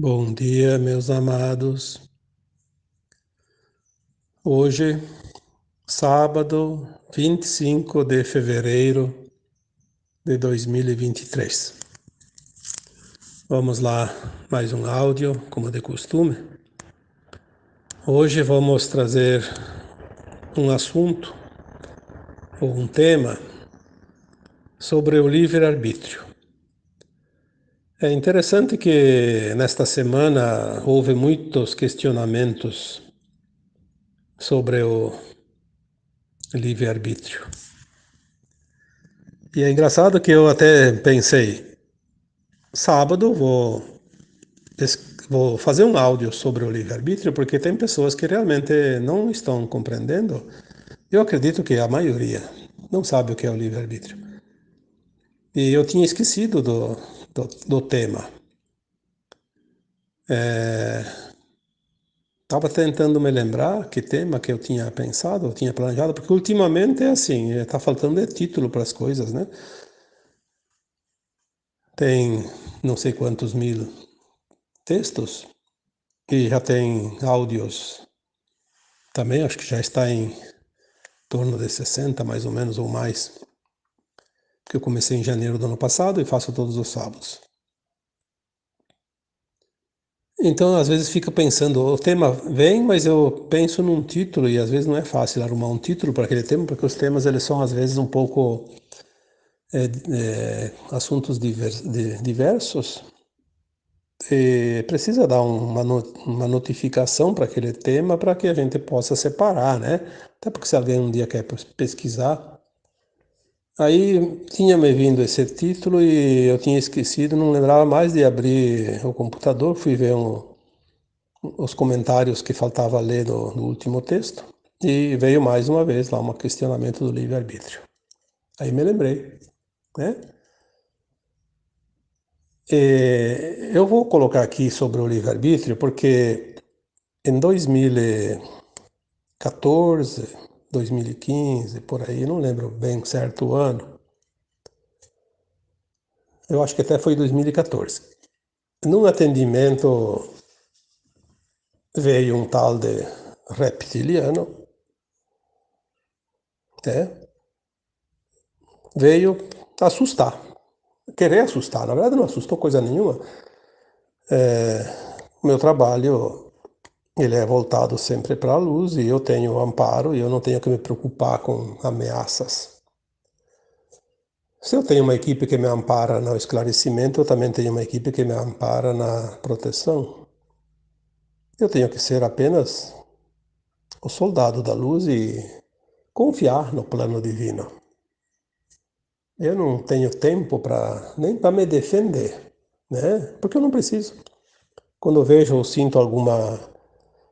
Bom dia, meus amados. Hoje, sábado 25 de fevereiro de 2023. Vamos lá, mais um áudio, como de costume. Hoje vamos trazer um assunto ou um tema sobre o livre-arbítrio. É interessante que nesta semana houve muitos questionamentos sobre o livre-arbítrio. E é engraçado que eu até pensei, sábado vou, vou fazer um áudio sobre o livre-arbítrio, porque tem pessoas que realmente não estão compreendendo. Eu acredito que a maioria não sabe o que é o livre-arbítrio. E eu tinha esquecido do, do, do tema. Estava é, tentando me lembrar que tema que eu tinha pensado, eu tinha planejado, porque ultimamente é assim, está faltando de título para as coisas, né? Tem não sei quantos mil textos e já tem áudios também, acho que já está em torno de 60 mais ou menos ou mais que eu comecei em janeiro do ano passado e faço todos os sábados. Então, às vezes fica pensando, o tema vem, mas eu penso num título e às vezes não é fácil arrumar um título para aquele tema, porque os temas eles são às vezes um pouco é, é, assuntos diversos e precisa dar uma, uma notificação para aquele tema para que a gente possa separar, né? Até porque se alguém um dia quer pesquisar, Aí tinha me vindo esse título e eu tinha esquecido, não lembrava mais de abrir o computador, fui ver um, os comentários que faltava ler no, último texto e veio mais uma vez lá um questionamento do livre-arbítrio. Aí me lembrei, né? E eu vou colocar aqui sobre o livre-arbítrio porque em 2014 2015, por aí, não lembro bem certo o ano. Eu acho que até foi 2014. Num atendimento veio um tal de reptiliano, né? veio assustar, querer assustar. Na verdade, não assustou coisa nenhuma. É, meu trabalho ele é voltado sempre para a luz e eu tenho amparo e eu não tenho que me preocupar com ameaças. Se eu tenho uma equipe que me ampara no esclarecimento, eu também tenho uma equipe que me ampara na proteção. Eu tenho que ser apenas o soldado da luz e confiar no plano divino. Eu não tenho tempo para nem para me defender, né? Porque eu não preciso. Quando eu vejo ou sinto alguma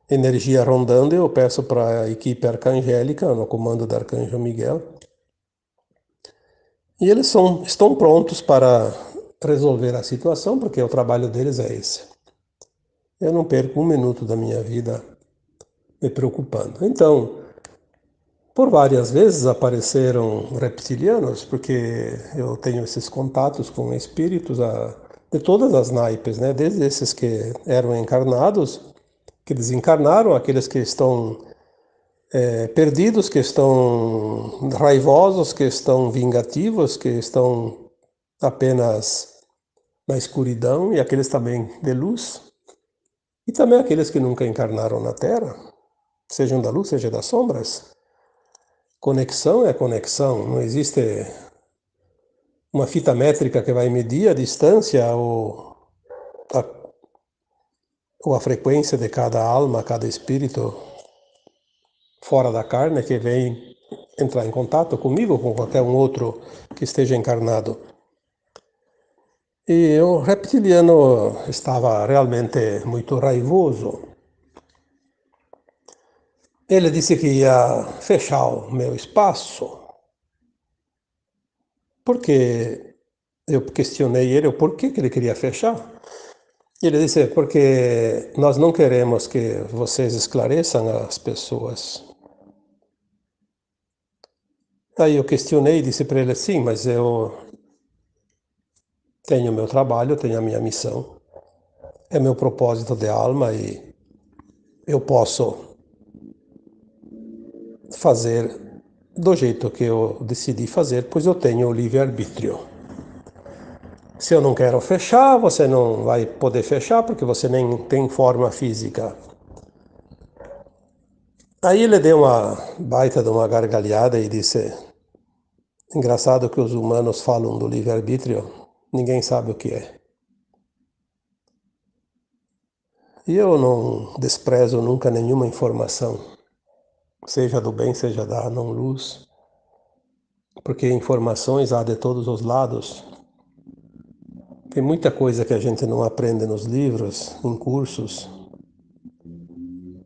energia rondando, eu peço para a equipe arcangélica, no comando do arcanjo Miguel, e eles são, estão prontos para resolver a situação, porque o trabalho deles é esse. Eu não perco um minuto da minha vida me preocupando. Então, por várias vezes apareceram reptilianos, porque eu tenho esses contatos com espíritos de todas as naipes, né? desde esses que eram encarnados que desencarnaram, aqueles que estão é, perdidos, que estão raivosos, que estão vingativos, que estão apenas na escuridão, e aqueles também de luz, e também aqueles que nunca encarnaram na Terra, sejam da luz, seja das sombras. Conexão é conexão, não existe uma fita métrica que vai medir a distância ou ou a frequência de cada alma, cada espírito fora da carne que vem entrar em contato comigo ou com qualquer um outro que esteja encarnado. E o reptiliano estava realmente muito raivoso. Ele disse que ia fechar o meu espaço, porque eu questionei ele o porquê que ele queria fechar. Ele disse, porque nós não queremos que vocês esclareçam as pessoas. Aí eu questionei e disse para ele, sim, mas eu tenho meu trabalho, tenho a minha missão. é meu propósito de alma e eu posso fazer do jeito que eu decidi fazer, pois eu tenho o livre-arbítrio. Se eu não quero fechar, você não vai poder fechar porque você nem tem forma física. Aí ele deu uma baita de uma gargalhada e disse: Engraçado que os humanos falam do livre-arbítrio, ninguém sabe o que é. E eu não desprezo nunca nenhuma informação, seja do bem, seja da não-luz, porque informações há de todos os lados. Tem muita coisa que a gente não aprende nos livros, em cursos,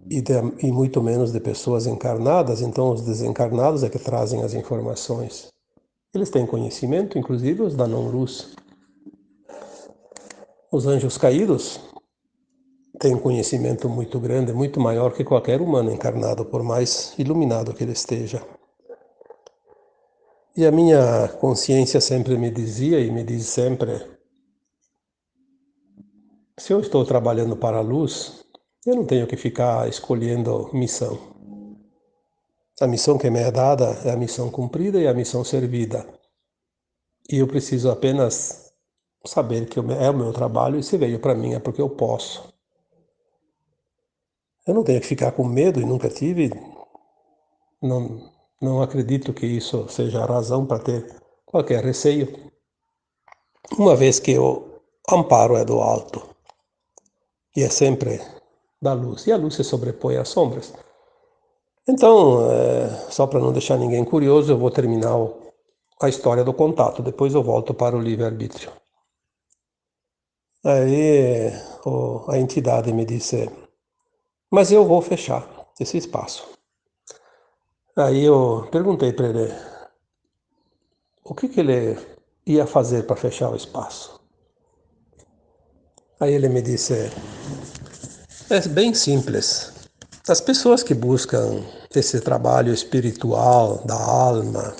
e, de, e muito menos de pessoas encarnadas, então os desencarnados é que trazem as informações. Eles têm conhecimento, inclusive os da não-luz. Os anjos caídos tem um conhecimento muito grande, muito maior que qualquer humano encarnado, por mais iluminado que ele esteja. E a minha consciência sempre me dizia e me diz sempre: se eu estou trabalhando para a luz, eu não tenho que ficar escolhendo missão. A missão que me é dada é a missão cumprida e a missão servida. E eu preciso apenas saber que é o meu trabalho e se veio para mim é porque eu posso. Eu não tenho que ficar com medo e nunca tive. Não, não acredito que isso seja a razão para ter qualquer receio, uma vez que o amparo é do alto e é sempre da luz, e a luz se sobrepõe às sombras. Então, é, só para não deixar ninguém curioso, eu vou terminar o, a história do contato, depois eu volto para o livre-arbítrio. Aí o, a entidade me disse: mas eu vou fechar esse espaço. Aí eu perguntei para ele o que, que ele ia fazer para fechar o espaço. Aí ele me disse: é bem simples. As pessoas que buscam esse trabalho espiritual da alma,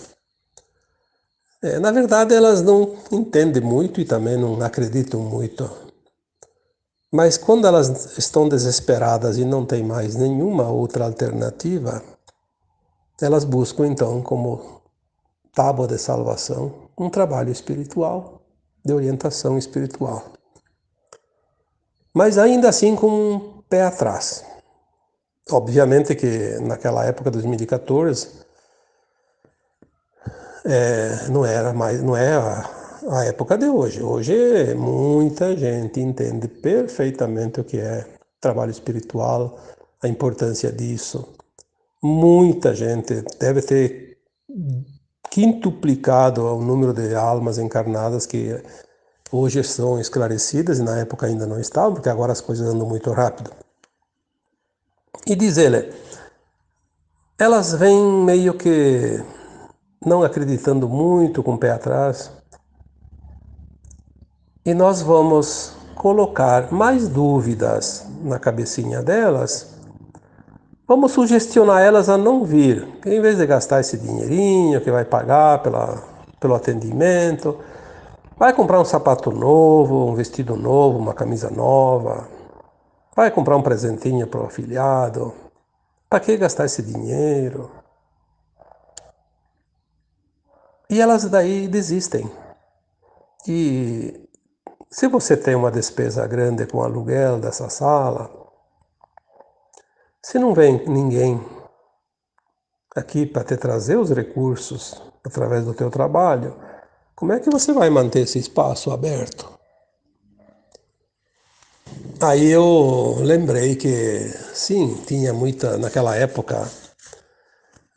é, na verdade elas não entendem muito e também não acreditam muito mas quando elas estão desesperadas e não têm mais nenhuma outra alternativa, elas buscam então como tábua de salvação um trabalho espiritual, de orientação espiritual. Mas ainda assim com um pé atrás. Obviamente que naquela época, 2014, é, não era mais, não é a, a época de hoje. Hoje muita gente entende perfeitamente o que é trabalho espiritual, a importância disso. Muita gente deve ter quintuplicado o número de almas encarnadas que hoje são esclarecidas e na época ainda não estavam, porque agora as coisas andam muito rápido. E diz ele, elas vêm meio que não acreditando muito, com o pé atrás, e nós vamos colocar mais dúvidas na cabecinha delas, vamos sugestionar elas a não vir. Em vez de gastar esse dinheirinho que vai pagar pela, pelo atendimento, vai comprar um sapato novo, um vestido novo, uma camisa nova, vai comprar um presentinho para o afiliado. Para que gastar esse dinheiro? E elas daí desistem. E se você tem uma despesa grande com o aluguel dessa sala, se não vem ninguém aqui para te trazer os recursos através do teu trabalho, como é que você vai manter esse espaço aberto? Aí eu lembrei que sim, tinha muita naquela época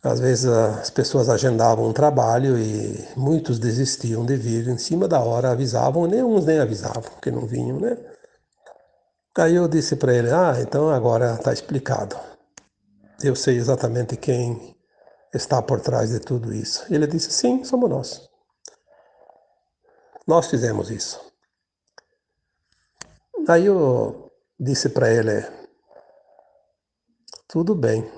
às vezes as pessoas agendavam um trabalho e muitos desistiam de vir em cima da hora, avisavam, nem uns nem avisavam que não vinham, né? Aí eu disse para ele: Ah, então agora está explicado. Eu sei exatamente quem está por trás de tudo isso. Ele disse: Sim, somos nós. Nós fizemos isso. Aí eu disse para ele: Tudo bem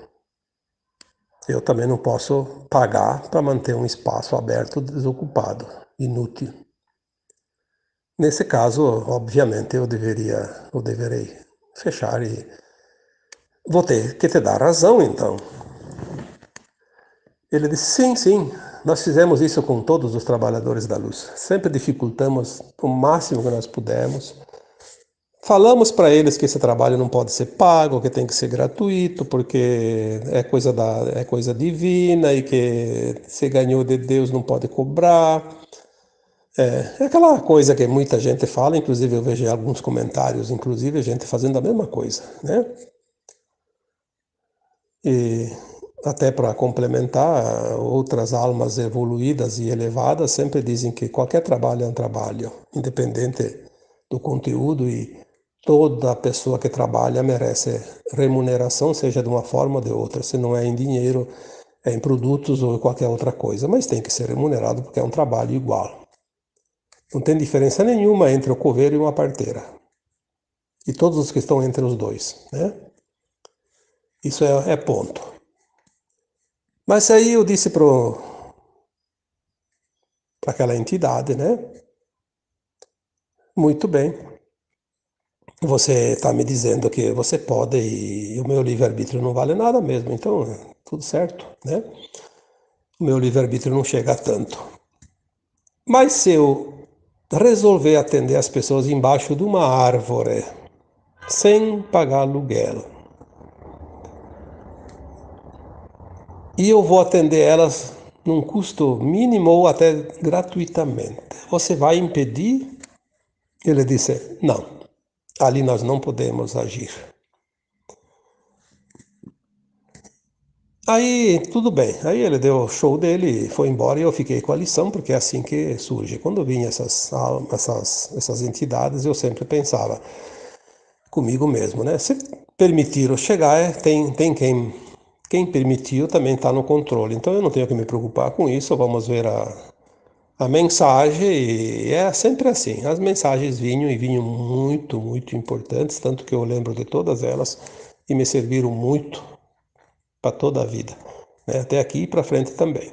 eu também não posso pagar para manter um espaço aberto desocupado, inútil. Nesse caso, obviamente, eu deveria, eu deverei fechar e vou ter que te dar razão, então. Ele disse: sim, sim, nós fizemos isso com todos os trabalhadores da luz. Sempre dificultamos o máximo que nós pudemos. Falamos para eles que esse trabalho não pode ser pago, que tem que ser gratuito, porque é coisa, da, é coisa divina e que se ganhou de Deus não pode cobrar. É, é, aquela coisa que muita gente fala, inclusive eu vejo alguns comentários, inclusive gente fazendo a mesma coisa, né? E até para complementar, outras almas evoluídas e elevadas sempre dizem que qualquer trabalho é um trabalho, independente do conteúdo e toda pessoa que trabalha merece remuneração, seja de uma forma ou de outra, se não é em dinheiro, é em produtos ou qualquer outra coisa, mas tem que ser remunerado porque é um trabalho igual. Não tem diferença nenhuma entre o coveiro e uma parteira. E todos os que estão entre os dois, né? Isso é, é ponto. Mas aí eu disse para aquela entidade, né? Muito bem. Você está me dizendo que você pode e o meu livre-arbítrio não vale nada mesmo, então tudo certo, né? O meu livre-arbítrio não chega a tanto. Mas se eu resolver atender as pessoas embaixo de uma árvore, sem pagar aluguel. E eu vou atender elas num custo mínimo ou até gratuitamente. Você vai impedir? Ele disse: Não, ali nós não podemos agir. Aí, tudo bem. Aí ele deu o show dele, foi embora e eu fiquei com a lição, porque é assim que surge. Quando vinha essas, essas, essas entidades, eu sempre pensava comigo mesmo, né? Se permitiram chegar, é, tem, tem quem, quem permitiu também está no controle. Então eu não tenho que me preocupar com isso, vamos ver a, a mensagem, e é sempre assim. As mensagens vinham e vinham muito, muito importantes, tanto que eu lembro de todas elas e me serviram muito para toda a vida, né? até aqui e para frente também.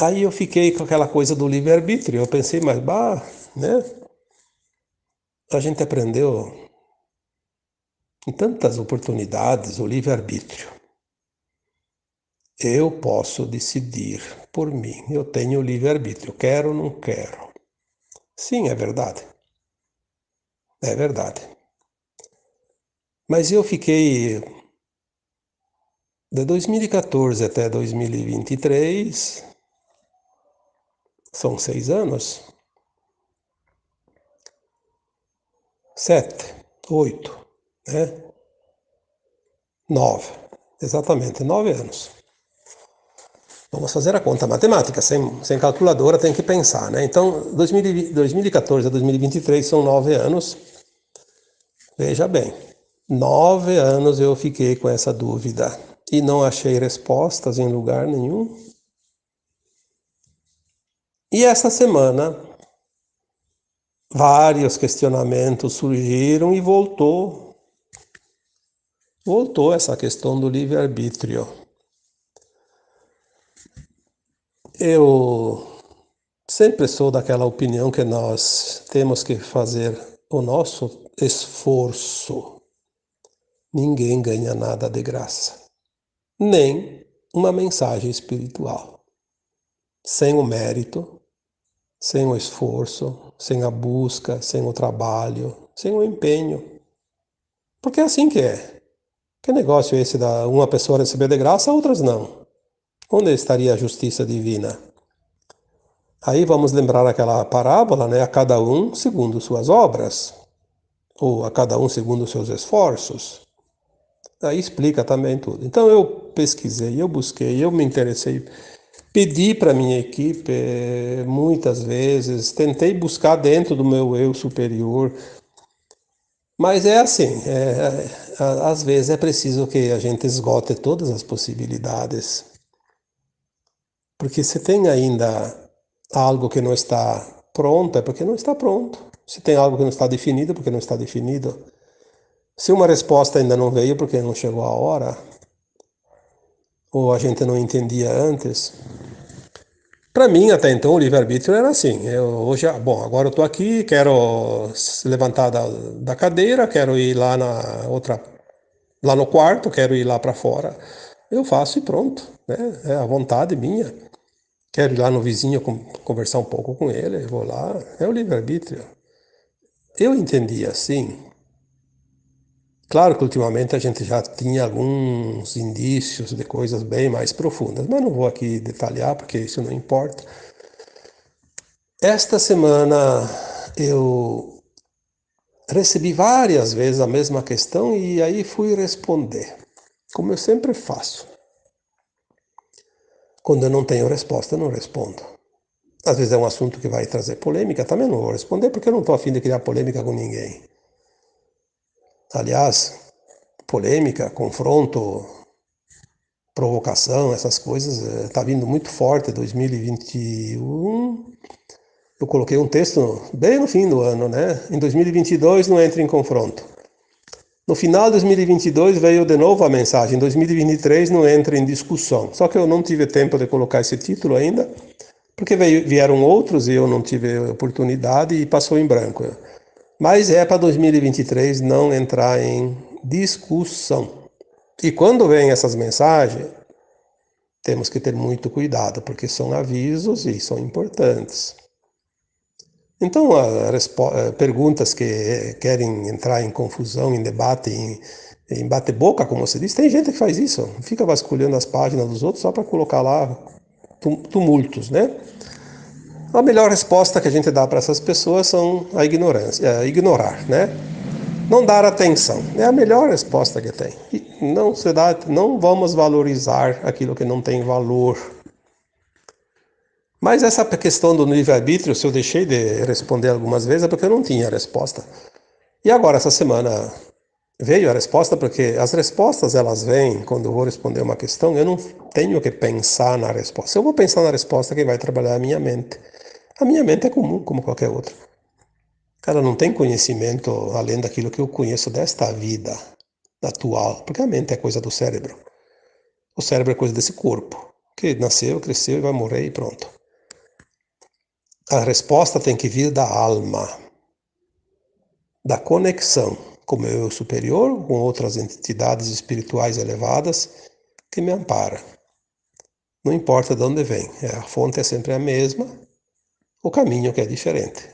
Aí eu fiquei com aquela coisa do livre-arbítrio, eu pensei, mas bah, né? A gente aprendeu em tantas oportunidades o livre-arbítrio. Eu posso decidir por mim, eu tenho livre-arbítrio, quero ou não quero. Sim, é verdade. É verdade. Mas eu fiquei de 2014 até 2023, são seis anos. Sete, oito, né? Nove, exatamente, nove anos. Vamos fazer a conta matemática, sem, sem calculadora tem que pensar, né? Então, 2014 a 2023 são nove anos. Veja bem, nove anos eu fiquei com essa dúvida e não achei respostas em lugar nenhum. E essa semana, vários questionamentos surgiram e voltou. Voltou essa questão do livre-arbítrio. Eu sempre sou daquela opinião que nós temos que fazer o nosso esforço. Ninguém ganha nada de graça nem uma mensagem espiritual. Sem o mérito, sem o esforço, sem a busca, sem o trabalho, sem o empenho. Porque é assim que é. Que negócio é esse da uma pessoa receber de graça, outras não? Onde estaria a justiça divina? Aí vamos lembrar aquela parábola, né? A cada um segundo suas obras, ou a cada um segundo seus esforços. Aí explica também tudo. Então eu pesquisei, eu busquei, eu me interessei, pedi para minha equipe eh, muitas vezes, tentei buscar dentro do meu eu superior, mas é assim, é, é, às vezes é preciso que a gente esgote todas as possibilidades, porque se tem ainda algo que não está pronto, é porque não está pronto. Se tem algo que não está definido, é porque não está definido. Se uma resposta ainda não veio porque não chegou a hora, ou a gente não entendia antes, Para mim, até então, o livre-arbítrio era assim. Eu, hoje, bom, agora eu estou aqui, quero se levantar da, da cadeira, quero ir lá na outra, lá no quarto, quero ir lá para fora. Eu faço e pronto, né? É a vontade minha. Quero ir lá no vizinho conversar um pouco com ele, vou lá. É o livre-arbítrio. Eu entendi assim. Claro que ultimamente a gente já tinha alguns indícios de coisas bem mais profundas, mas não vou aqui detalhar porque isso não importa. Esta semana eu recebi várias vezes a mesma questão e aí fui responder, como eu sempre faço. Quando eu não tenho resposta, não respondo. Às vezes é um assunto que vai trazer polêmica, também não vou responder porque eu não estou afim de criar polêmica com ninguém. Aliás, polêmica, confronto, provocação, essas coisas, está eh, vindo muito forte 2021. Eu coloquei um texto bem no fim do ano, né? Em 2022 não entre em confronto. No final de 2022 veio de novo a mensagem, em 2023 não entra em discussão. Só que eu não tive tempo de colocar esse título ainda, porque veio, vieram outros e eu não tive oportunidade e passou em branco. Mas é para 2023 não entrar em discussão. E quando vem essas mensagens, temos que ter muito cuidado, porque são avisos e são importantes. Então, eh, perguntas que querem entrar em confusão, em debate, em, em bate-boca, como você diz, tem gente que faz isso, fica vasculhando as páginas dos outros só para colocar lá tumultos, né? A melhor resposta que a gente dá para essas pessoas são a ignorância, é, ignorar, né? Não dar atenção. É a melhor resposta que tem. E não se dá, não vamos valorizar aquilo que não tem valor. Mas essa questão do livre-arbítrio, se eu deixei de responder algumas vezes, é porque eu não tinha resposta. E agora, essa semana, veio a resposta, porque as respostas elas vêm quando eu vou responder uma questão, eu não tenho que pensar na resposta. Eu vou pensar na resposta que vai trabalhar a minha mente. A minha mente é comum, como qualquer outra. Ela não tem conhecimento além daquilo que eu conheço desta vida atual, porque a mente é coisa do cérebro. O cérebro é coisa desse corpo, que nasceu, cresceu e vai morrer e pronto. A resposta tem que vir da alma, da conexão com o meu eu superior, com outras entidades espirituais elevadas que me amparam. Não importa de onde vem, a fonte é sempre a mesma, o caminho que é diferente.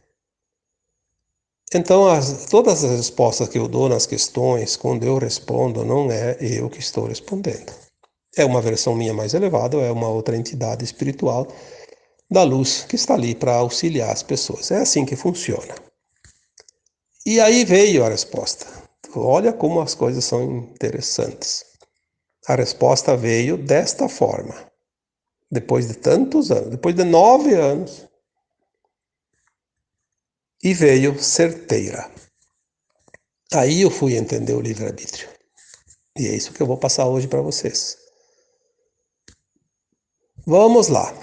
Então, as, todas as respostas que eu dou nas questões, quando eu respondo, não é eu que estou respondendo. É uma versão minha mais elevada, é uma outra entidade espiritual da luz que está ali para auxiliar as pessoas. É assim que funciona. E aí veio a resposta. Olha como as coisas são interessantes. A resposta veio desta forma. Depois de tantos anos, depois de nove anos, e veio certeira. Aí eu fui entender o livre-arbítrio. E é isso que eu vou passar hoje para vocês. Vamos lá.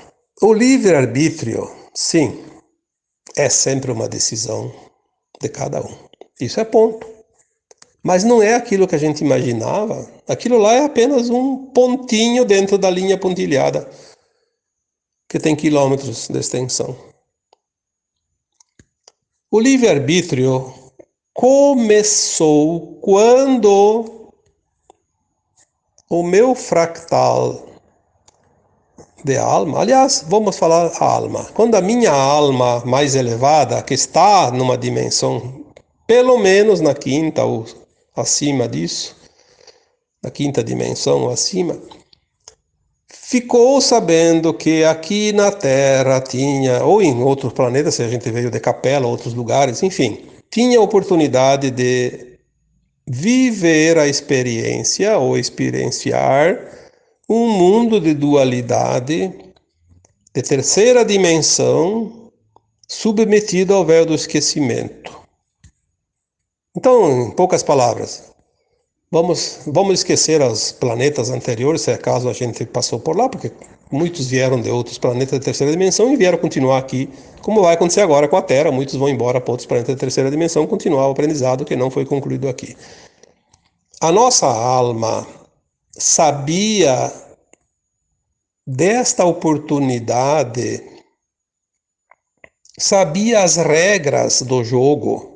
O livre-arbítrio, sim, é sempre uma decisão de cada um. Isso é ponto. Mas não é aquilo que a gente imaginava. Aquilo lá é apenas um pontinho dentro da linha pontilhada, que tem quilômetros de extensão. O livre-arbítrio começou quando o meu fractal de alma, aliás, vamos falar alma. Quando a minha alma mais elevada, que está numa dimensão pelo menos na quinta ou acima disso, na quinta dimensão ou acima, ficou sabendo que aqui na Terra tinha, ou em outros planetas, se a gente veio de Capela, outros lugares, enfim, tinha oportunidade de viver a experiência ou experienciar um mundo de dualidade, de terceira dimensão, submetido ao véu do esquecimento. Então, em poucas palavras, Vamos, vamos esquecer os planetas anteriores, se acaso a gente passou por lá, porque muitos vieram de outros planetas de terceira dimensão e vieram continuar aqui, como vai acontecer agora com a Terra. Muitos vão embora para outros planetas de terceira dimensão, continuar o aprendizado que não foi concluído aqui. A nossa alma sabia desta oportunidade sabia as regras do jogo.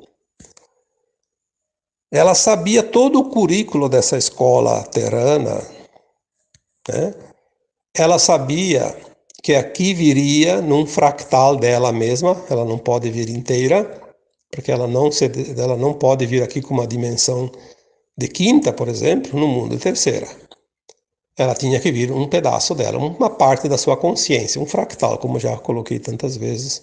Ela sabia todo o currículo dessa escola terana. Né? Ela sabia que aqui viria num fractal dela mesma, ela não pode vir inteira, porque ela não, se, ela não pode vir aqui com uma dimensão de quinta, por exemplo, no mundo terceira. Ela tinha que vir um pedaço dela, uma parte da sua consciência, um fractal, como já coloquei tantas vezes.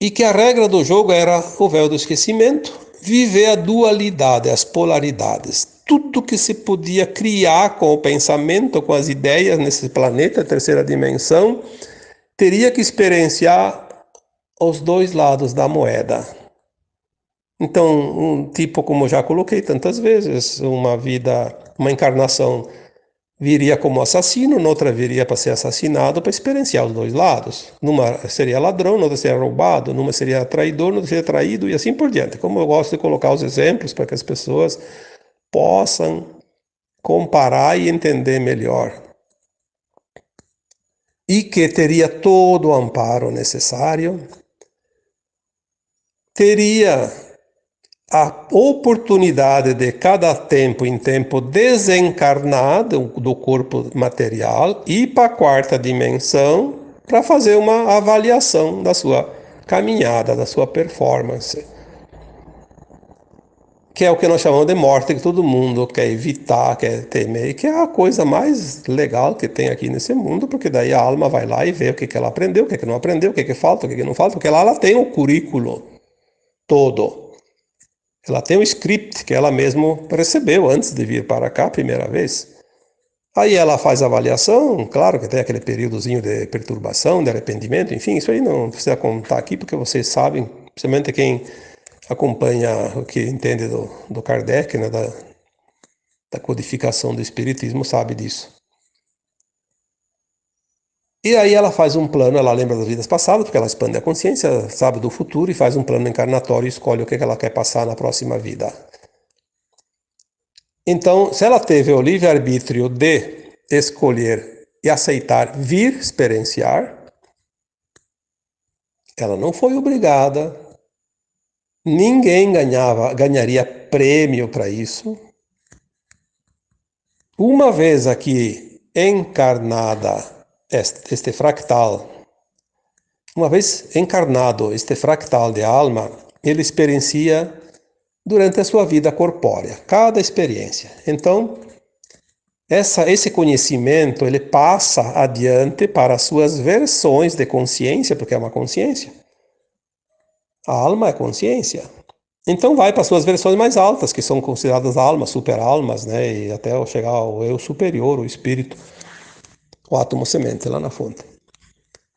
E que a regra do jogo era o véu do esquecimento, viver a dualidade, as polaridades, tudo que se podia criar com o pensamento, com as ideias nesse planeta, terceira dimensão, teria que experienciar os dois lados da moeda. Então, um tipo como já coloquei tantas vezes, uma vida, uma encarnação viria como assassino, noutra viria para ser assassinado, para experienciar os dois lados. Numa seria ladrão, noutra seria roubado, numa seria traidor, noutra seria traído e assim por diante. Como eu gosto de colocar os exemplos para que as pessoas possam comparar e entender melhor. E que teria todo o amparo necessário, teria a oportunidade de cada tempo em tempo desencarnar do corpo material e para a quarta dimensão para fazer uma avaliação da sua caminhada, da sua performance que é o que nós chamamos de morte, que todo mundo quer evitar, quer temer, que é a coisa mais legal que tem aqui nesse mundo, porque daí a alma vai lá e vê o que, que ela aprendeu, o que, que não aprendeu, o que, que falta, o que, que não falta, porque lá ela tem o currículo todo. Ela tem o script que ela mesma recebeu antes de vir para cá a primeira vez. Aí ela faz a avaliação, claro que tem aquele períodozinho de perturbação, de arrependimento, enfim, isso aí não precisa contar aqui, porque vocês sabem, principalmente quem acompanha o que entende do, do Kardec, né, da, da codificação do Espiritismo, sabe disso. E aí ela faz um plano, ela lembra das vidas passadas, porque ela expande a consciência, sabe do futuro e faz um plano encarnatório e escolhe o que ela quer passar na próxima vida. Então, se ela teve o livre-arbítrio de escolher e aceitar vir experienciar, ela não foi obrigada Ninguém ganhava, ganharia prêmio para isso. Uma vez aqui encarnada este, fractal, uma vez encarnado este fractal de alma, ele experiencia durante a sua vida corpórea, cada experiência. Então, essa, esse conhecimento ele passa adiante para as suas versões de consciência, porque é uma consciência. A alma é consciência. Então vai para as suas versões mais altas, que são consideradas almas, super-almas, né? E até chegar ao eu superior, o espírito, o átomo semente lá na fonte.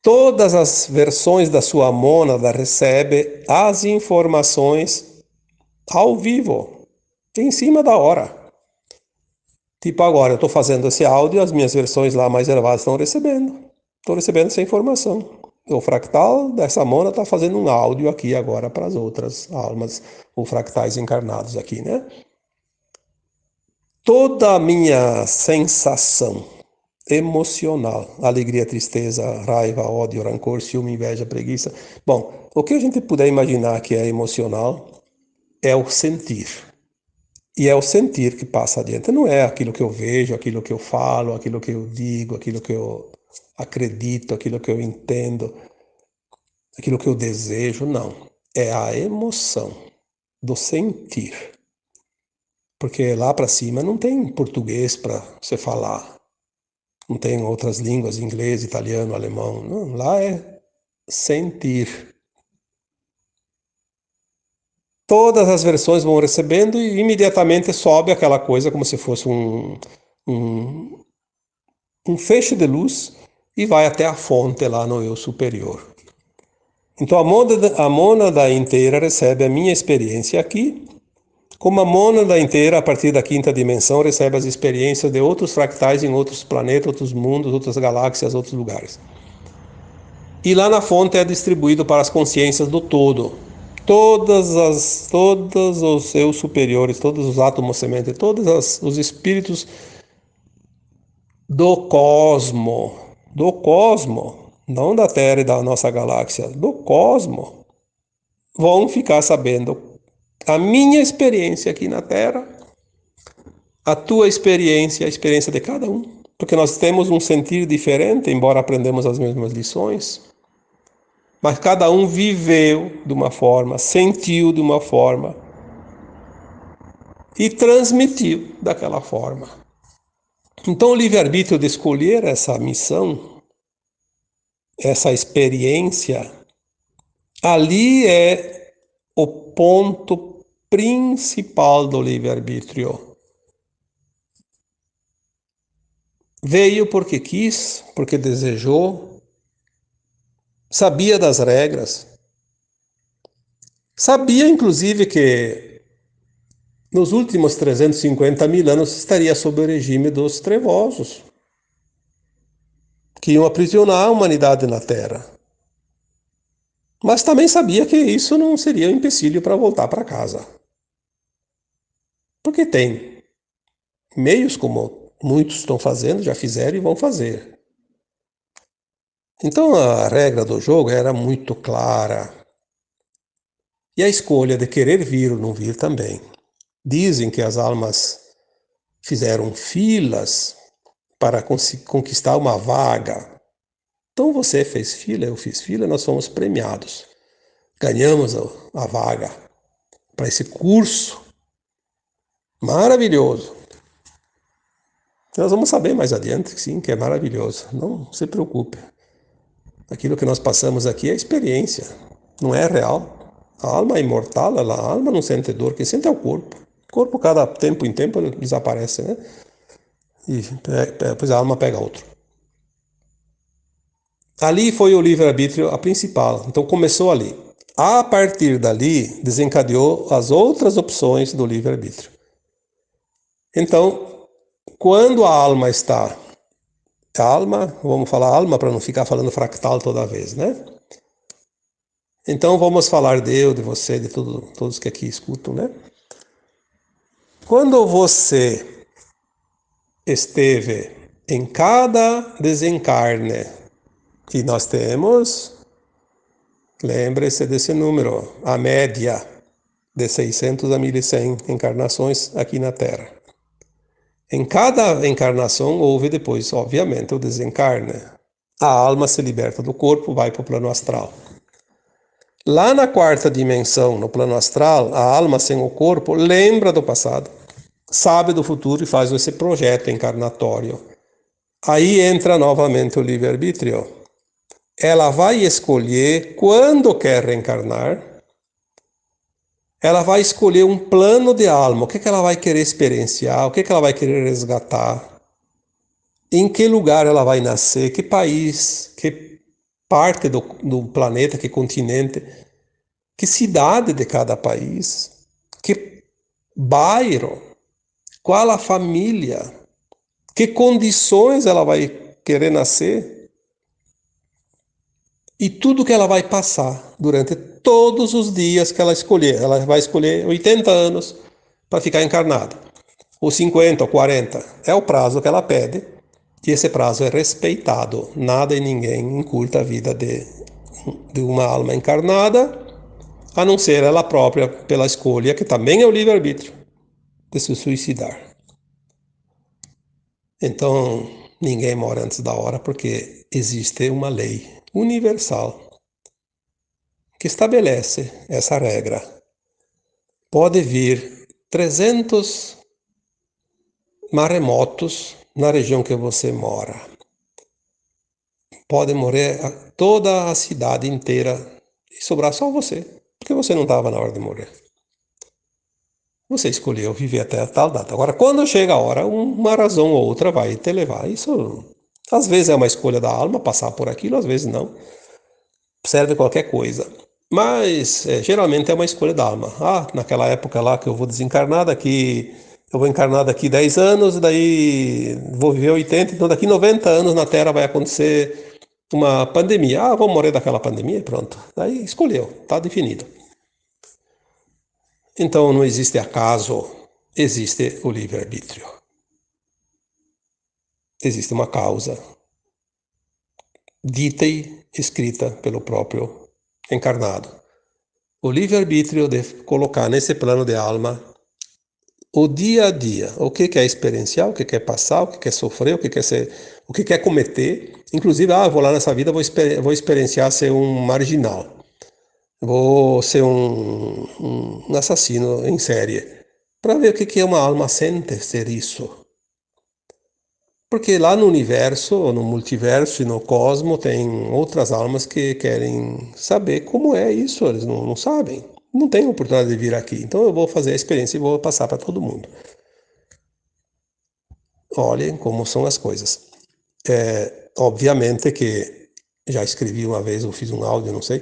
Todas as versões da sua mônada recebe as informações ao vivo, em cima da hora. Tipo agora, eu estou fazendo esse áudio, as minhas versões lá mais elevadas estão recebendo. Estou recebendo essa informação o fractal dessa mona está fazendo um áudio aqui agora para as outras almas, ou fractais encarnados aqui, né? Toda a minha sensação emocional, alegria, tristeza, raiva, ódio, rancor, ciúme, inveja, preguiça. Bom, o que a gente puder imaginar que é emocional é o sentir. E é o sentir que passa adiante, não é aquilo que eu vejo, aquilo que eu falo, aquilo que eu digo, aquilo que eu acredito, aquilo que eu entendo, aquilo que eu desejo, não. É a emoção do sentir. Porque lá para cima não tem português para você falar. Não tem outras línguas, inglês, italiano, alemão. Não, lá é sentir. Todas as versões vão recebendo e imediatamente sobe aquela coisa como se fosse um, um, um feixe de luz e vai até a fonte lá no eu superior. Então a mônada, a mônada inteira recebe a minha experiência aqui, como a mônada inteira, a partir da quinta dimensão, recebe as experiências de outros fractais em outros planetas, outros mundos, outras galáxias, outros lugares. E lá na fonte é distribuído para as consciências do todo. Todas as, todos os seus superiores, todos os átomos semente, todos as, os espíritos do cosmo, do cosmo, não da Terra e da nossa galáxia, do cosmo, vão ficar sabendo a minha experiência aqui na Terra, a tua experiência, a experiência de cada um, porque nós temos um sentir diferente, embora aprendemos as mesmas lições. Mas cada um viveu de uma forma, sentiu de uma forma e transmitiu daquela forma. Então, o livre-arbítrio de escolher essa missão, essa experiência, ali é o ponto principal do livre-arbítrio. Veio porque quis, porque desejou, sabia das regras, sabia inclusive que nos últimos 350 mil anos estaria sob o regime dos trevosos, que iam aprisionar a humanidade na Terra. Mas também sabia que isso não seria um empecilho para voltar para casa. Porque tem meios como muitos estão fazendo, já fizeram e vão fazer. Então a regra do jogo era muito clara. E a escolha de querer vir ou não vir também. Dizem que as almas fizeram filas para conquistar uma vaga. Então você fez fila, eu fiz fila, nós fomos premiados. Ganhamos a vaga para esse curso maravilhoso. Nós vamos saber mais adiante, sim, que é maravilhoso. Não se preocupe. Aquilo que nós passamos aqui é experiência, não é real. A alma é imortal, ela, a alma não sente dor, quem sente é o corpo. O corpo, cada tempo em tempo, desaparece, né? E depois a alma pega outro. Ali foi o livre-arbítrio a principal, então começou ali. A partir dali, desencadeou as outras opções do livre-arbítrio. Então, quando a alma está alma, vamos falar alma para não ficar falando fractal toda vez, né? Então vamos falar de eu, de você, de tudo, todos que aqui escutam, né? Quando você esteve em cada desencarne que nós temos, lembre-se desse número, a média de 600 a 1100 encarnações aqui na Terra. Em cada encarnação houve depois, obviamente, o desencarne. A alma se liberta do corpo, vai para o plano astral. Lá na quarta dimensão, no plano astral, a alma sem o corpo lembra do passado, sabe do futuro e faz esse projeto encarnatório. Aí entra novamente o livre-arbítrio. Ela vai escolher quando quer reencarnar ela vai escolher um plano de alma, o que, que ela vai querer experienciar, o que, que ela vai querer resgatar, em que lugar ela vai nascer, que país, que parte do, do planeta, que continente, que cidade de cada país, que bairro, qual a família, que condições ela vai querer nascer? E tudo que ela vai passar durante todos os dias que ela escolher. Ela vai escolher 80 anos para ficar encarnada, ou 50 ou 40. É o prazo que ela pede, e esse prazo é respeitado. Nada e ninguém encurta a vida de, de uma alma encarnada, a não ser ela própria, pela escolha, que também é o livre-arbítrio, de se suicidar. Então, ninguém mora antes da hora, porque existe uma lei universal que estabelece essa regra. Pode vir 300 maremotos na região que você mora. Pode morrer toda a cidade inteira e sobrar só você, porque você não estava na hora de morrer. Você escolheu viver até tal data. Agora, quando chega a hora, uma razão ou outra vai te levar. Isso, às vezes, é uma escolha da alma passar por aquilo, às vezes não. Serve qualquer coisa. Mas é, geralmente é uma escolha da alma. Ah, naquela época lá que eu vou desencarnar, daqui eu vou encarnar daqui 10 anos, daí vou viver 80, então daqui 90 anos na Terra vai acontecer uma pandemia. Ah, vou morrer daquela pandemia pronto. Daí escolheu, está definido. Então não existe acaso, existe o livre-arbítrio. existe uma causa dita e escrita pelo próprio encarnado. O livre-arbítrio de colocar nesse plano de alma o dia a dia, o que quer experienciar, o que quer passar, o que quer sofrer, o que quer ser, o que quer cometer. Inclusive, ah, vou lá nessa vida, vou, exper vou experienciar ser um marginal, vou ser um, um assassino em série, para ver o que é uma alma sente ser isso. Porque lá no universo, no multiverso e no cosmo, tem outras almas que querem saber como é isso, eles não, não sabem. Não tem oportunidade de vir aqui. Então eu vou fazer a experiência e vou passar para todo mundo. Olhem como são as coisas. É, obviamente que já escrevi uma vez, ou fiz um áudio, não sei.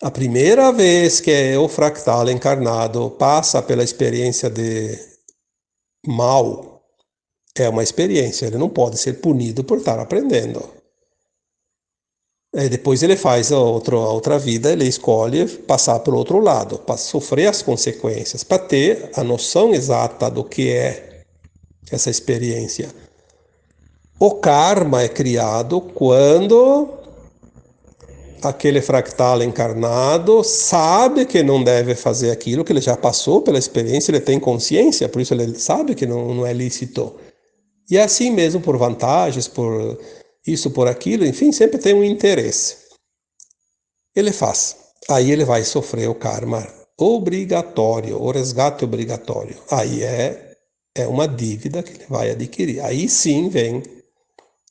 A primeira vez que o fractal encarnado passa pela experiência de mal é uma experiência, ele não pode ser punido por estar aprendendo. Depois ele faz a outra, a outra vida, ele escolhe passar para o outro lado, para sofrer as consequências, para ter a noção exata do que é essa experiência. O karma é criado quando aquele fractal encarnado sabe que não deve fazer aquilo, que ele já passou pela experiência, ele tem consciência, por isso ele sabe que não, não é lícito. E assim mesmo por vantagens, por isso, por aquilo, enfim, sempre tem um interesse. Ele faz. Aí ele vai sofrer o karma obrigatório, o resgate obrigatório. Aí é, é uma dívida que ele vai adquirir. Aí sim vem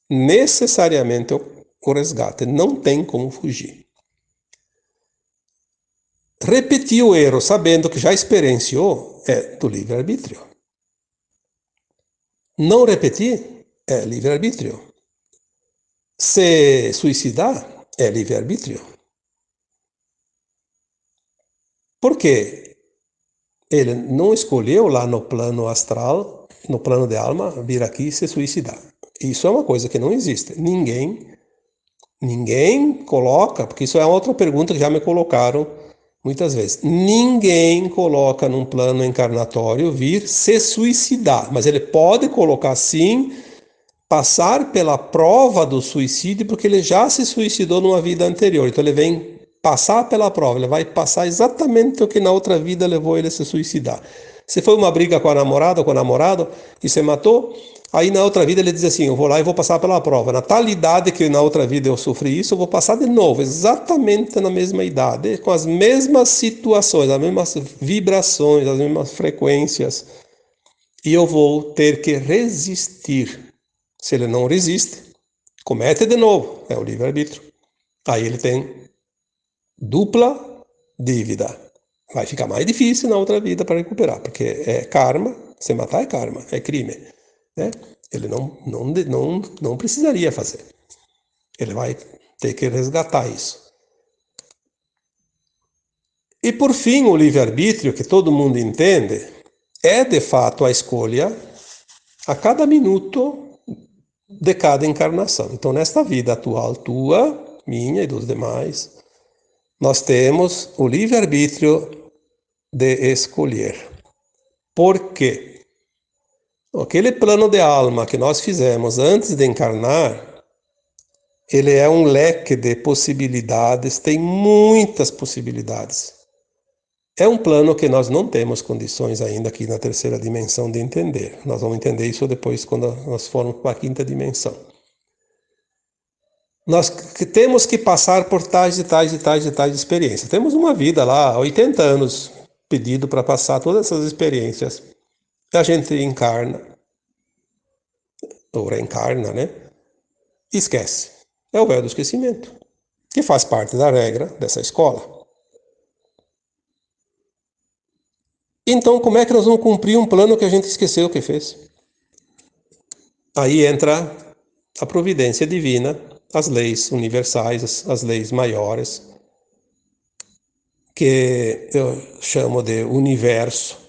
necessariamente o, o resgate. Não tem como fugir. Repetir o erro sabendo que já experienciou é do livre-arbítrio. Não repetir é livre-arbítrio. Se suicidar é livre-arbítrio. Porque ele não escolheu lá no plano astral, no plano de alma, vir aqui se suicidar. Isso é uma coisa que não existe. Ninguém, ninguém coloca, porque isso é outra pergunta que já me colocaram Muitas vezes. Ninguém coloca num plano encarnatório vir se suicidar, mas ele pode colocar sim passar pela prova do suicídio, porque ele já se suicidou numa vida anterior. Então ele vem passar pela prova, ele vai passar exatamente o que na outra vida levou ele a se suicidar. Se foi uma briga com a namorada ou com o namorado e se matou, Aí na outra vida ele diz assim: eu vou lá e vou passar pela prova. Na tal idade que na outra vida eu sofri isso, eu vou passar de novo, exatamente na mesma idade, com as mesmas situações, as mesmas vibrações, as mesmas frequências. E eu vou ter que resistir. Se ele não resiste, comete de novo. É o livre-arbítrio. Aí ele tem dupla dívida. Vai ficar mais difícil na outra vida para recuperar, porque é karma. Se matar é karma, é crime né? Ele não, não, não, não precisaria fazer. Ele vai ter que resgatar isso. E por fim, o livre-arbítrio, que todo mundo entende, é de fato a escolha a cada minuto de cada encarnação. Então, nesta vida atual tua, minha e dos demais, nós temos o livre-arbítrio de escolher. Por quê? Aquele plano de alma que nós fizemos antes de encarnar, ele é um leque de possibilidades, tem muitas possibilidades. É um plano que nós não temos condições ainda aqui na terceira dimensão de entender. Nós vamos entender isso depois quando nós formos para a quinta dimensão. Nós temos que passar por tais e tais e tais e tais experiências. Temos uma vida lá, 80 anos, pedido para passar todas essas experiências a gente encarna, ou reencarna, né? E esquece. É o véu do esquecimento, que faz parte da regra dessa escola. Então, como é que nós vamos cumprir um plano que a gente esqueceu que fez? Aí entra a providência divina, as leis universais, as, as leis maiores, que eu chamo de universo,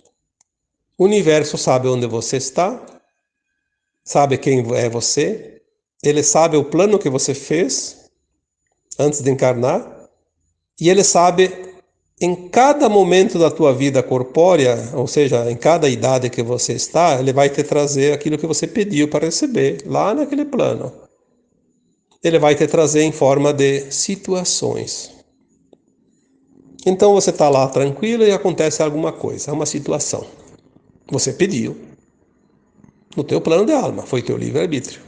o universo sabe onde você está, sabe quem é você, ele sabe o plano que você fez antes de encarnar, e ele sabe em cada momento da tua vida corpórea, ou seja, em cada idade que você está, ele vai te trazer aquilo que você pediu para receber lá naquele plano. Ele vai te trazer em forma de situações. Então você está lá tranquilo e acontece alguma coisa, uma situação. Você pediu. No teu plano de alma, foi teu livre-arbítrio.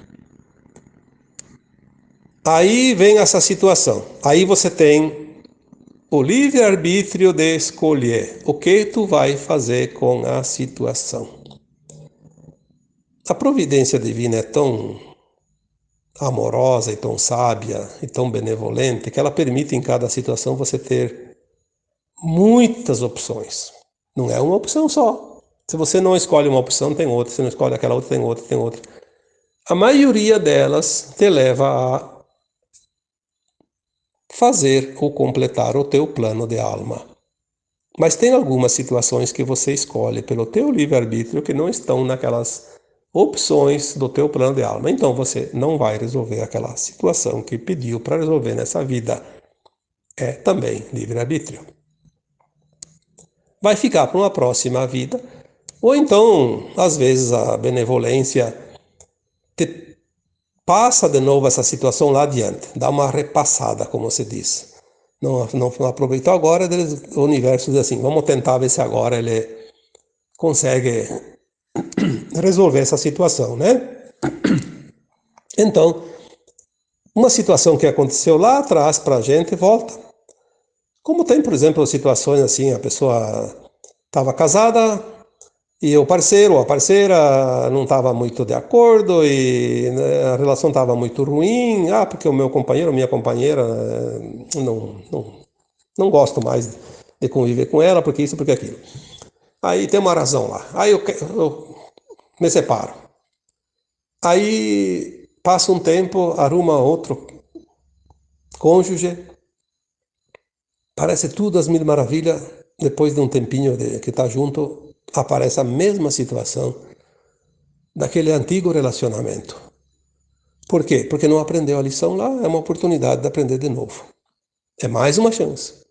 Aí vem essa situação. Aí você tem o livre-arbítrio de escolher o que tu vai fazer com a situação. A providência divina é tão amorosa e tão sábia e tão benevolente que ela permite em cada situação você ter muitas opções. Não é uma opção só. Se você não escolhe uma opção, tem outra. Se não escolhe aquela outra, tem outra, tem outra. A maioria delas te leva a fazer ou completar o teu plano de alma. Mas tem algumas situações que você escolhe pelo teu livre-arbítrio que não estão naquelas opções do teu plano de alma. Então você não vai resolver aquela situação que pediu para resolver nessa vida. É também livre-arbítrio. Vai ficar para uma próxima vida, ou então, às vezes, a benevolência te passa de novo essa situação lá adiante, dá uma repassada, como se diz. Não, não, não aproveitou agora, o universo diz assim, vamos tentar ver se agora ele consegue resolver essa situação, né? Então, uma situação que aconteceu lá atrás para a gente volta. Como tem, por exemplo, situações assim, a pessoa estava casada, e o parceiro ou a parceira não estava muito de acordo e né, a relação estava muito ruim. Ah, porque o meu companheiro, minha companheira, eh, não, não, não gosto mais de conviver com ela, porque isso, porque aquilo. Aí tem uma razão lá. Aí eu, eu me separo. Aí passa um tempo, arruma outro cônjuge. Parece tudo as mil maravilhas. Depois de um tempinho de, que está junto, aparece a mesma situação daquele antigo relacionamento. Por quê? Porque não aprendeu a lição lá, é uma oportunidade de aprender de novo. É mais uma chance.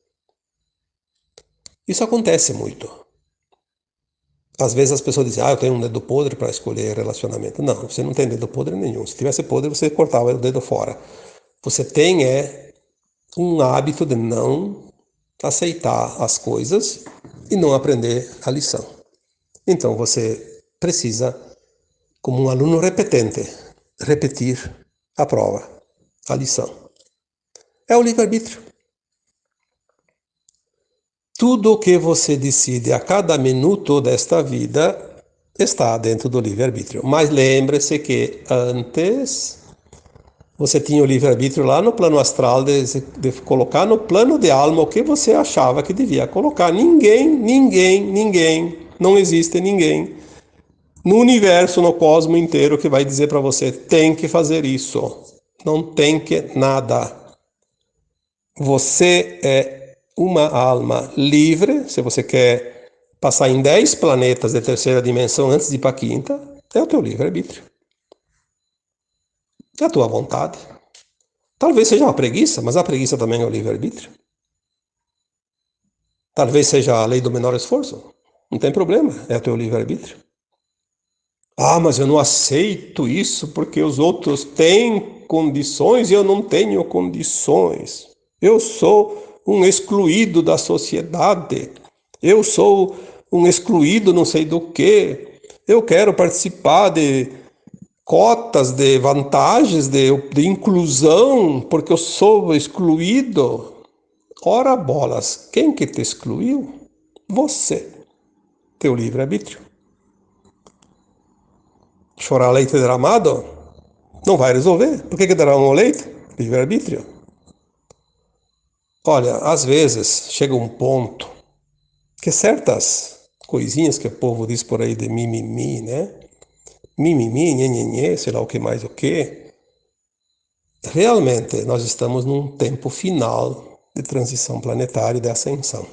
Isso acontece muito. Às vezes as pessoas dizem, ah, eu tenho um dedo podre para escolher relacionamento. Não, você não tem dedo podre nenhum. Se tivesse podre, você cortava o dedo fora. Você tem é um hábito de não aceitar as coisas e não aprender a lição. Então você precisa, como um aluno repetente, repetir a prova, a lição. É o livre-arbítrio. Tudo o que você decide a cada minuto desta vida está dentro do livre-arbítrio. Mas lembre-se que antes você tinha o livre-arbítrio lá no plano astral de, de, colocar no plano de alma o que você achava que devia colocar. Ninguém, ninguém, ninguém não existe ninguém no universo, no cosmo inteiro que vai dizer para você tem que fazer isso. Não tem que nada. Você é uma alma livre, se você quer passar em 10 planetas de terceira dimensão antes de ir para a quinta, é o teu livre-arbítrio. É a tua vontade. Talvez seja uma preguiça, mas a preguiça também é o livre-arbítrio. Talvez seja a lei do menor esforço. Não tem problema, é o teu livre-arbítrio. Ah, mas eu não aceito isso porque os outros têm condições e eu não tenho condições. Eu sou um excluído da sociedade. Eu sou um excluído não sei do que. Eu quero participar de cotas, de vantagens, de, de inclusão, porque eu sou excluído. Ora bolas, quem que te excluiu? Você teu livre-arbítrio. Chorar leite derramado não vai resolver. Por que, que derramam leite? Livre-arbítrio. Olha, às vezes chega um ponto que certas coisinhas que o povo diz por aí de mimimi, né? Mimimi, nhenhenhê, sei lá o que mais o que. Realmente, nós estamos num tempo final de transição planetária e de ascensão.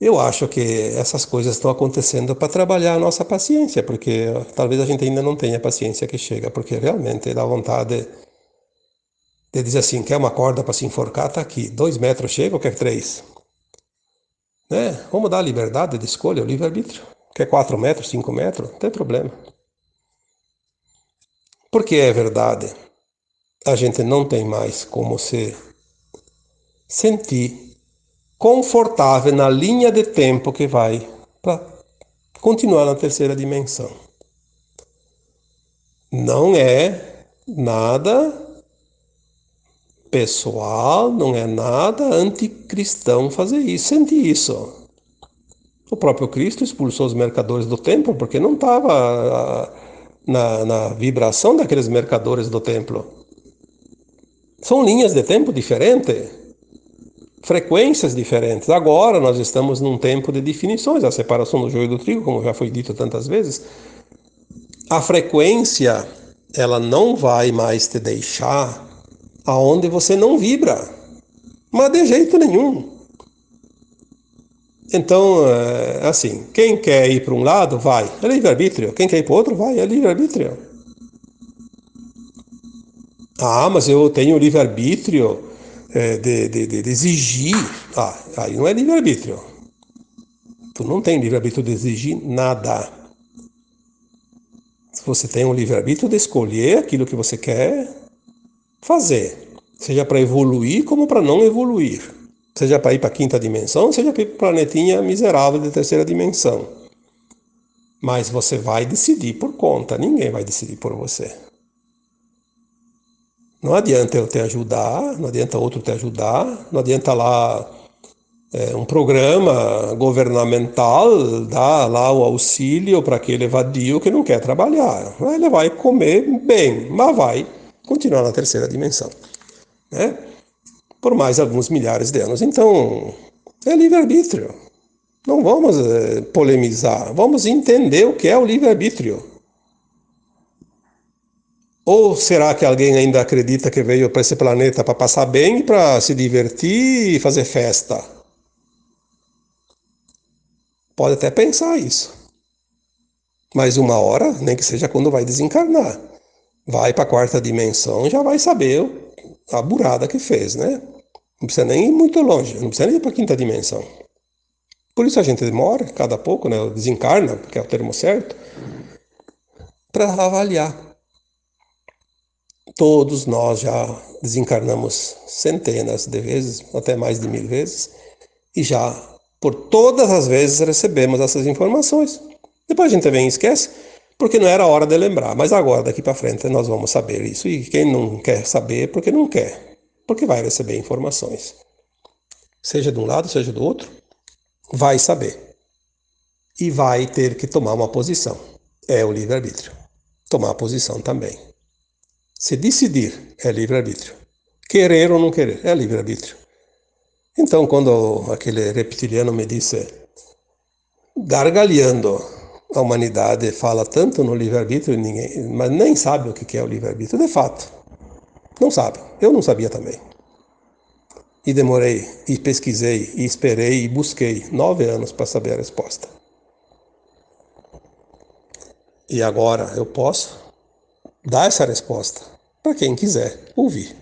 Eu acho que essas coisas estão acontecendo para trabalhar a nossa paciência, porque talvez a gente ainda não tenha paciência que chega, porque realmente dá vontade de dizer assim, quer uma corda para se enforcar, tá aqui, dois metros chega ou quer três? Né? Vamos dar liberdade de escolha, o livre-arbítrio. Quer 4 metros, 5 metros? Não tem problema. Porque é verdade, a gente não tem mais como se sentir confortável na linha de tempo que vai para continuar na terceira dimensão. Não é nada pessoal, não é nada anticristão fazer isso, sentir isso. O próprio Cristo expulsou os mercadores do templo porque não estava ah, na, na vibração daqueles mercadores do templo. São linhas de tempo diferentes, frequências diferentes. Agora nós estamos num tempo de definições, a separação do joio do trigo, como já foi dito tantas vezes. A frequência, ela não vai mais te deixar aonde você não vibra, mas de jeito nenhum. Então, é assim, quem quer ir para um lado, vai, é livre-arbítrio. Quem quer ir para o outro, vai, é livre-arbítrio. Ah, mas eu tenho livre-arbítrio é, de, de, de, exigir. Ah, aí não é livre-arbítrio. Tu não tem livre-arbítrio de exigir nada. Você tem um livre-arbítrio de escolher aquilo que você quer fazer, seja para evoluir como para não evoluir seja para ir para a quinta dimensão, seja para ir para o planetinha miserável de terceira dimensão. Mas você vai decidir por conta, ninguém vai decidir por você. Não adianta eu te ajudar, não adianta outro te ajudar, não adianta lá é, um programa governamental dar lá o auxílio para aquele vadio que não quer trabalhar. Ele vai comer bem, mas vai continuar na terceira dimensão. Né? por mais alguns milhares de anos. Então, é livre-arbítrio. Não vamos é, polemizar, vamos entender o que é o livre-arbítrio. Ou será que alguém ainda acredita que veio para esse planeta para passar bem, para se divertir e fazer festa? Pode até pensar isso. Mas uma hora, nem que seja quando vai desencarnar, vai para a quarta dimensão já vai saber a burrada que fez, né? Não precisa nem ir muito longe, não precisa nem ir para a quinta dimensão. Por isso a gente demora, cada pouco, né, desencarna, porque é o termo certo, para avaliar. Todos nós já desencarnamos centenas de vezes, até mais de mil vezes, e já por todas as vezes recebemos essas informações. Depois a gente e esquece, porque não era hora de lembrar. Mas agora, daqui para frente, nós vamos saber isso. E quem não quer saber, porque não quer porque vai receber informações. Seja de um lado, seja do outro, vai saber. E vai ter que tomar uma posição. É o livre-arbítrio. Tomar posição também. Se decidir, é livre-arbítrio. Querer ou não querer, é livre-arbítrio. Então, quando aquele reptiliano me disse, gargalhando, a humanidade fala tanto no livre-arbítrio, mas nem sabe o que é o livre-arbítrio, de fato. Não sabe. Eu não sabia também. E demorei, e pesquisei, e esperei, e busquei nove anos para saber a resposta. E agora eu posso dar essa resposta para quem quiser ouvir.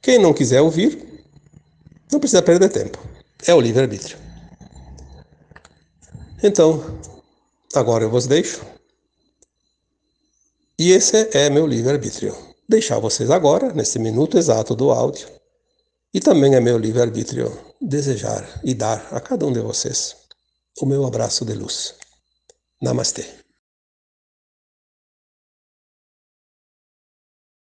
Quem não quiser ouvir, não precisa perder tempo. É o livre-arbítrio. Então, agora eu vos deixo. E esse é meu livre-arbítrio deixar vocês agora, nesse minuto exato do áudio. E também é meu livre-arbítrio desejar e dar a cada um de vocês o meu abraço de luz. Namastê.